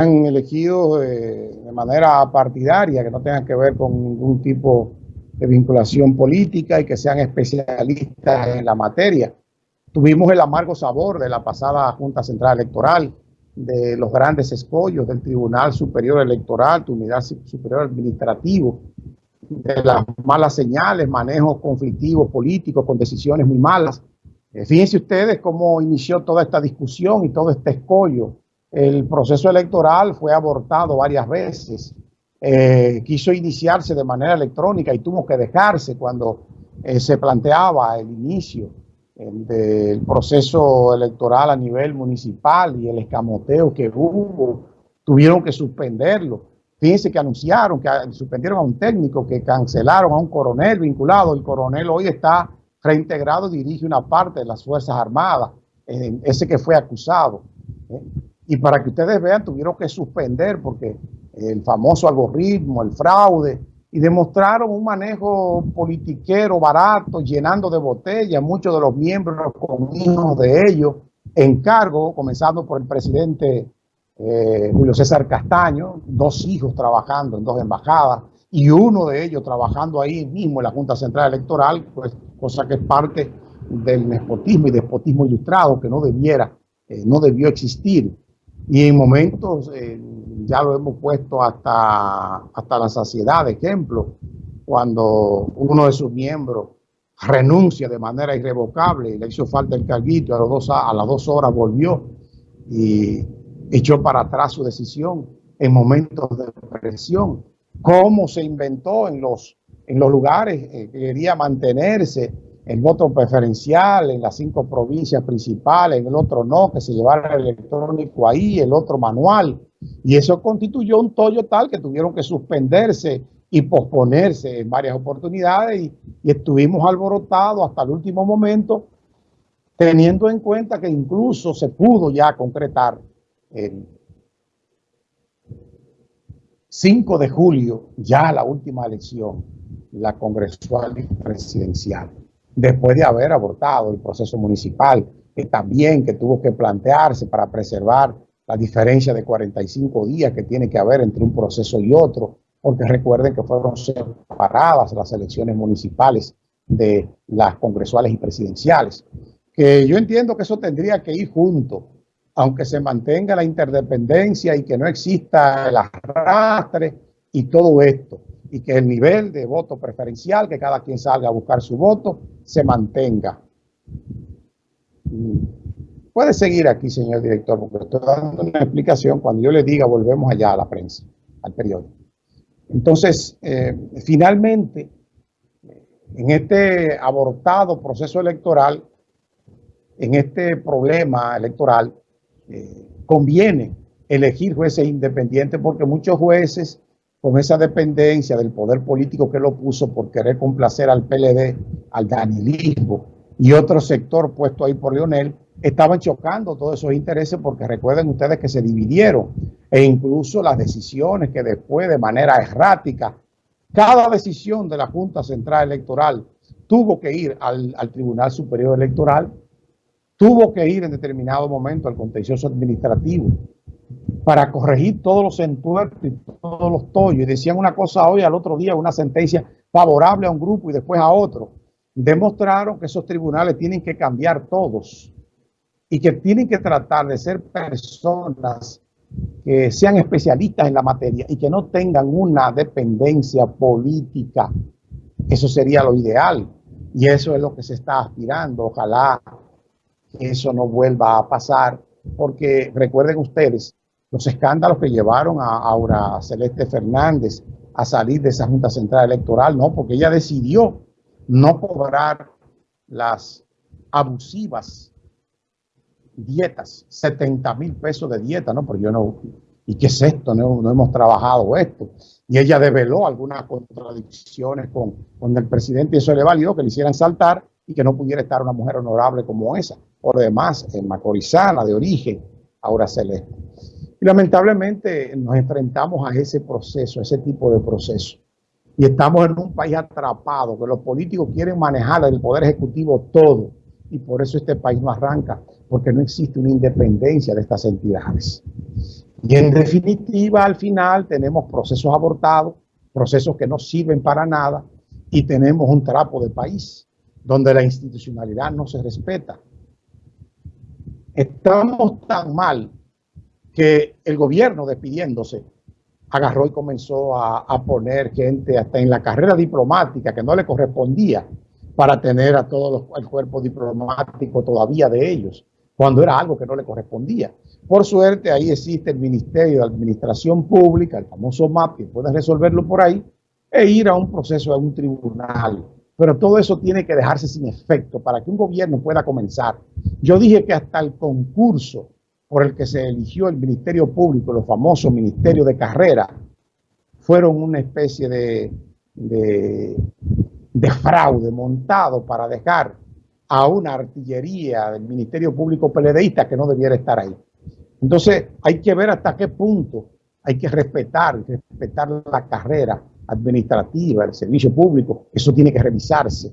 elegidos eh, de manera partidaria, que no tengan que ver con ningún tipo de vinculación política y que sean especialistas en la materia. Tuvimos el amargo sabor de la pasada Junta Central Electoral, de los grandes escollos del Tribunal Superior Electoral, Unidad Superior Administrativo, de las malas señales, manejos conflictivos políticos con decisiones muy malas. Eh, fíjense ustedes cómo inició toda esta discusión y todo este escollo el proceso electoral fue abortado varias veces. Eh, quiso iniciarse de manera electrónica y tuvo que dejarse cuando eh, se planteaba el inicio del proceso electoral a nivel municipal y el escamoteo que hubo, tuvieron que suspenderlo. Fíjense que anunciaron que suspendieron a un técnico, que cancelaron a un coronel vinculado. El coronel hoy está reintegrado, dirige una parte de las Fuerzas Armadas, ese que fue acusado. ¿eh? Y para que ustedes vean, tuvieron que suspender porque el famoso algoritmo, el fraude, y demostraron un manejo politiquero barato, llenando de botellas, muchos de los miembros con hijos de ellos en cargo, comenzando por el presidente eh, Julio César Castaño, dos hijos trabajando en dos embajadas, y uno de ellos trabajando ahí mismo en la Junta Central Electoral, pues cosa que es parte del nepotismo y despotismo ilustrado que no debiera, eh, no debió existir. Y en momentos, eh, ya lo hemos puesto hasta, hasta la saciedad, de ejemplo, cuando uno de sus miembros renuncia de manera irrevocable, le hizo falta el carguito, a, los dos, a las dos horas volvió y echó para atrás su decisión en momentos de presión. Cómo se inventó en los, en los lugares eh, que quería mantenerse el voto preferencial en las cinco provincias principales, en el otro no, que se llevara el electrónico ahí, el otro manual. Y eso constituyó un tollo tal que tuvieron que suspenderse y posponerse en varias oportunidades y, estuvimos alborotados hasta el último momento, teniendo en cuenta que incluso se pudo ya concretar el 5 de julio, ya la última elección, la congresual y presidencial después de haber abortado el proceso municipal, que también que tuvo que plantearse para preservar la diferencia de 45 días que tiene que haber entre un proceso y otro, porque recuerden que fueron separadas las elecciones municipales de las congresuales y presidenciales. Que yo entiendo que eso tendría que ir junto, aunque se mantenga la interdependencia y que no exista el arrastre y todo esto y que el nivel de voto preferencial, que cada quien salga a buscar su voto, se mantenga. Puede seguir aquí, señor director, porque estoy dando una explicación. Cuando yo le diga, volvemos allá a la prensa, al periódico. Entonces, eh, finalmente, en este abortado proceso electoral, en este problema electoral, eh, conviene elegir jueces independientes porque muchos jueces con esa dependencia del poder político que lo puso por querer complacer al PLD, al danilismo y otro sector puesto ahí por Leonel, estaban chocando todos esos intereses porque recuerden ustedes que se dividieron e incluso las decisiones que después de manera errática, cada decisión de la Junta Central Electoral tuvo que ir al, al Tribunal Superior Electoral, tuvo que ir en determinado momento al contencioso administrativo, para corregir todos los entuertos y todos los tollos. Y decían una cosa hoy, al otro día una sentencia favorable a un grupo y después a otro. Demostraron que esos tribunales tienen que cambiar todos y que tienen que tratar de ser personas que sean especialistas en la materia y que no tengan una dependencia política. Eso sería lo ideal y eso es lo que se está aspirando. Ojalá que eso no vuelva a pasar porque recuerden ustedes los escándalos que llevaron a Aura Celeste Fernández a salir de esa Junta Central Electoral, no, porque ella decidió no cobrar las abusivas dietas, 70 mil pesos de dieta, ¿no? Pero yo no, ¿y qué es esto? No, hemos trabajado esto. Y ella develó algunas contradicciones con, con el presidente y eso le valió que le hicieran saltar y que no pudiera estar una mujer honorable como esa. Por demás, en macorizana de origen, Aura Celeste. Y lamentablemente nos enfrentamos a ese proceso, a ese tipo de proceso. Y estamos en un país atrapado, que los políticos quieren manejar el poder ejecutivo todo. Y por eso este país no arranca, porque no existe una independencia de estas entidades. Y en definitiva, al final tenemos procesos abortados, procesos que no sirven para nada y tenemos un trapo de país donde la institucionalidad no se respeta. Estamos tan mal que el gobierno despidiéndose agarró y comenzó a, poner gente hasta en la carrera diplomática que no le correspondía para tener a todo el cuerpo diplomático todavía de ellos, cuando era algo que no le correspondía. Por suerte, ahí existe el Ministerio de Administración Pública, el famoso MAP, que puede resolverlo por ahí, e ir a un proceso, a un tribunal. Pero todo eso tiene que dejarse sin efecto para que un gobierno pueda comenzar. Yo dije que hasta el concurso por el que se eligió el Ministerio Público, los famosos ministerios de carrera, fueron una especie de, de, de fraude montado para dejar a una artillería del Ministerio Público PLDista que no debiera estar ahí. Entonces hay que ver hasta qué punto hay que respetar, respetar la carrera administrativa, el servicio público, eso tiene que revisarse.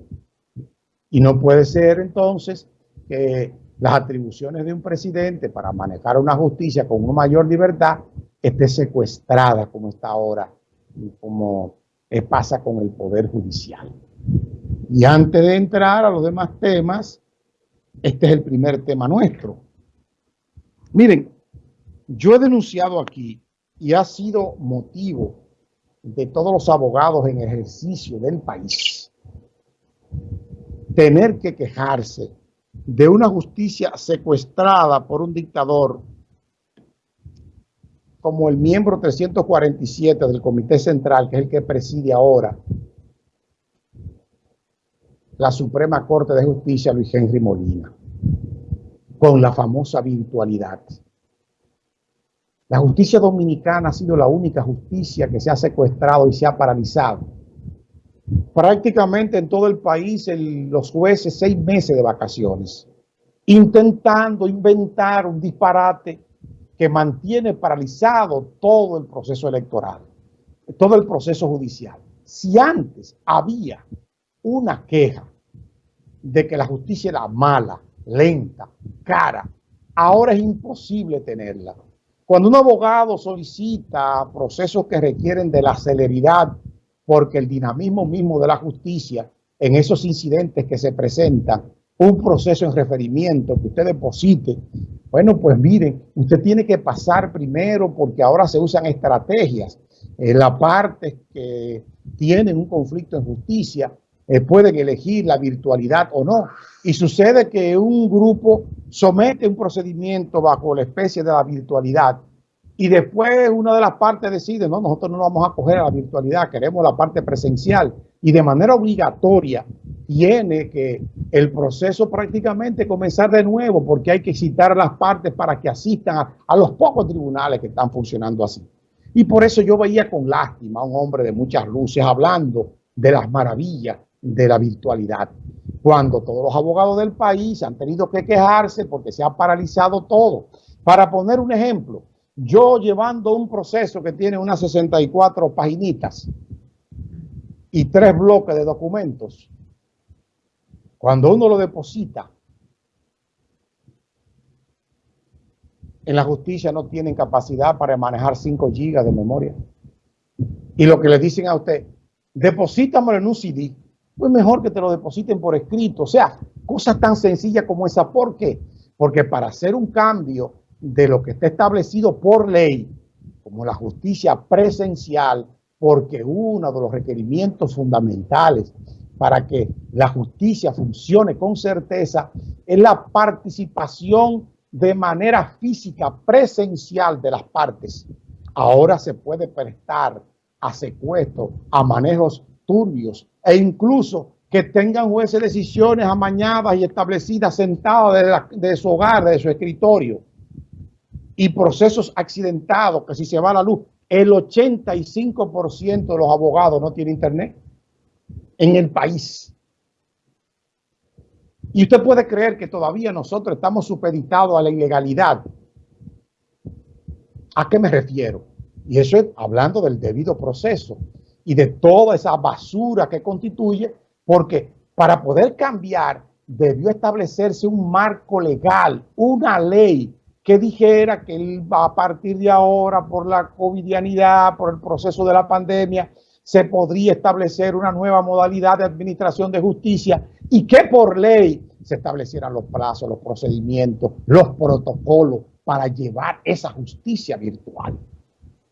Y no puede ser entonces que las atribuciones de un presidente para manejar una justicia con una mayor libertad esté secuestrada como está ahora y como pasa con el Poder Judicial. Y antes de entrar a los demás temas, este es el primer tema nuestro. Miren, yo he denunciado aquí y ha sido motivo de todos los abogados en ejercicio del país tener que quejarse de una justicia secuestrada por un dictador como el miembro 347 del Comité Central, que es el que preside ahora la Suprema Corte de Justicia, Luis Henry Molina, con la famosa virtualidad. La justicia dominicana ha sido la única justicia que se ha secuestrado y se ha paralizado. Prácticamente en todo el país los jueces seis meses de vacaciones, intentando inventar un disparate que mantiene paralizado todo el proceso electoral, todo el proceso judicial. Si antes había una queja de que la justicia era mala, lenta, cara, ahora es imposible tenerla cuando un abogado solicita procesos que requieren de la celeridad, porque el dinamismo mismo de la justicia en esos incidentes que se presentan, un proceso en referimiento que usted deposite, bueno, pues miren, usted tiene que pasar primero porque ahora se usan estrategias. En la parte que tienen un conflicto en justicia eh, pueden elegir la virtualidad o no. Y sucede que un grupo somete un procedimiento bajo la especie de la virtualidad y después una de las partes decide, no, nosotros no vamos a coger a la virtualidad, queremos la parte presencial y de manera obligatoria tiene que el proceso prácticamente comenzar de nuevo porque hay que citar a las partes para que asistan a, a los pocos tribunales que están funcionando así. Y por eso yo veía con lástima a un hombre de muchas luces hablando de las maravillas de la virtualidad, cuando todos los abogados del país han tenido que quejarse porque se ha paralizado todo. Para poner un ejemplo, yo llevando un proceso que tiene unas 64 paginitas y tres bloques de documentos, cuando uno lo deposita, en la justicia no tienen capacidad para manejar 5 gigas de memoria. Y lo que le dicen a usted, deposítamelo en un CD pues mejor que te lo depositen por escrito. O sea, cosas tan sencillas como esa. ¿Por qué? Porque para hacer un cambio de lo que está establecido por ley, como la justicia presencial, porque uno de los requerimientos fundamentales para que la justicia funcione con certeza es la participación de manera física presencial de las partes. Ahora se puede prestar a secuestro, a manejos turbios, e incluso que tengan jueces decisiones amañadas y establecidas sentados de, su hogar, de su escritorio, y procesos accidentados, que si se va la luz, el 85% de los abogados no tiene internet en el país. Y usted puede creer que todavía nosotros estamos supeditados a la ilegalidad. ¿A qué me refiero? Y eso es hablando del debido proceso y de toda esa basura que constituye, porque para poder cambiar debió establecerse un marco legal, una ley que dijera que él a partir de ahora, por la covidianidad, por el proceso de la pandemia, se podría establecer una nueva modalidad de administración de justicia y que por ley se establecieran los plazos, los procedimientos, los protocolos para llevar esa justicia virtual.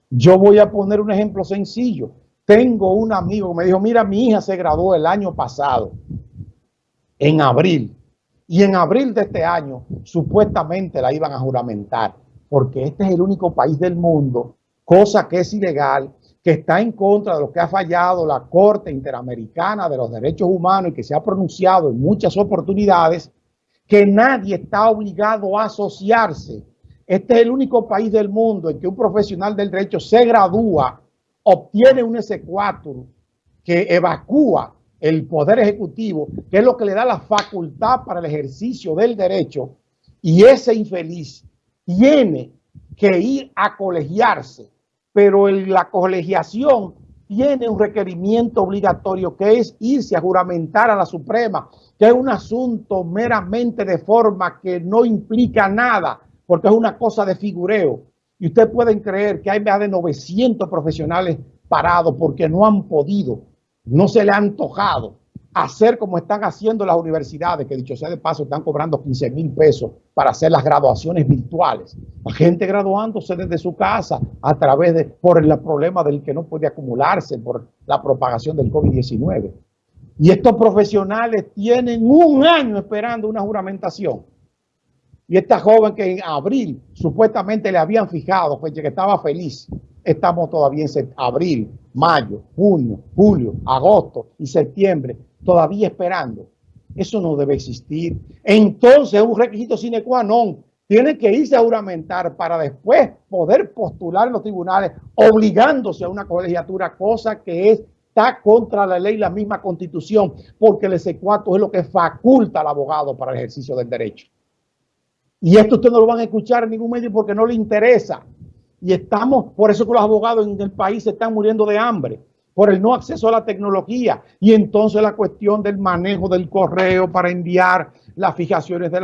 Yo voy a poner un ejemplo sencillo. Tengo un amigo que me dijo, mira, mi hija se graduó el año pasado, en abril, y en abril de este año supuestamente la iban a juramentar, porque este es el único país del mundo, cosa que es ilegal, que está en contra de lo que ha fallado la Corte Interamericana de los Derechos Humanos y que se ha pronunciado en muchas oportunidades, que nadie está obligado a asociarse. Este es el único país del mundo en que un profesional del derecho se gradúa, obtiene un S4 que evacúa el Poder Ejecutivo, que es lo que le da la facultad para el ejercicio del derecho, y ese infeliz tiene que ir a colegiarse pero la colegiación tiene un requerimiento obligatorio que es irse a juramentar a la Suprema, que es un asunto meramente de forma que no implica nada, porque es una cosa de figureo. Y ustedes pueden creer que hay más de 900 profesionales parados porque no han podido, no se le ha antojado hacer como están haciendo las universidades, que dicho sea de paso, están cobrando 15 mil pesos para hacer las graduaciones virtuales. La gente graduándose desde su casa a través de, por el problema del que no puede acumularse por la propagación del COVID-19. Y estos profesionales tienen un año esperando una juramentación. Y esta joven que en abril supuestamente le habían fijado, pues que estaba feliz, estamos todavía en abril, mayo, junio, julio, agosto y septiembre todavía esperando. Eso no debe existir. Entonces, un requisito sine qua non. Tiene que irse a juramentar para después poder postular en los tribunales obligándose a una colegiatura, cosa que está contra la ley, la misma constitución, porque el S4 es lo que faculta al abogado para el ejercicio del derecho. Y esto usted no lo van a escuchar en ningún medio porque no le interesa. Y estamos, por eso que los abogados en el país se están muriendo de hambre por el no acceso a la tecnología. Y entonces la cuestión del manejo del correo para enviar las fijaciones de la